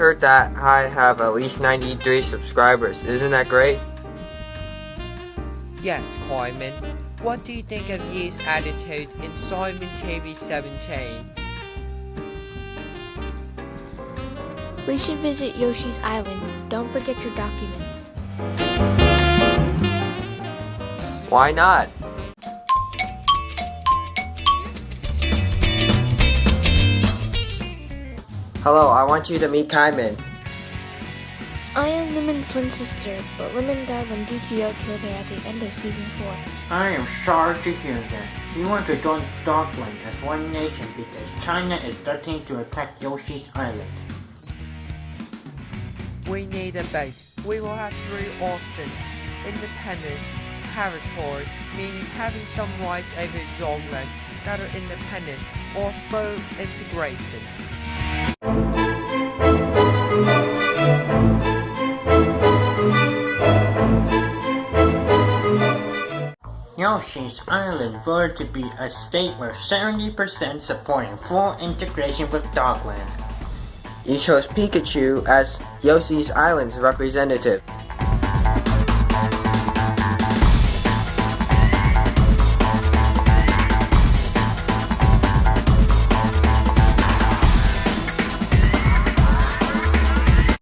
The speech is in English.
heard that I have at least 93 subscribers. Isn't that great? Yes, Carmen. What do you think of Yi's attitude in Simon TV 17? We should visit Yoshi's Island. Don't forget your documents. Why not? Hello, I want you to meet Kaiman. I am Lemon's twin sister, but Lemon died when DTO killed her at the end of season 4. I am sorry to hear that. We want to join Dogland as one nation because China is threatening to attack Yoshi's Island. We need a boat. We will have three options. Independent, territory, meaning having some rights over Dogland that are independent, or full integration. Yoshi's Island voted to be a state with 70% supporting full integration with Dogland. You chose Pikachu as Yoshi's Island's representative.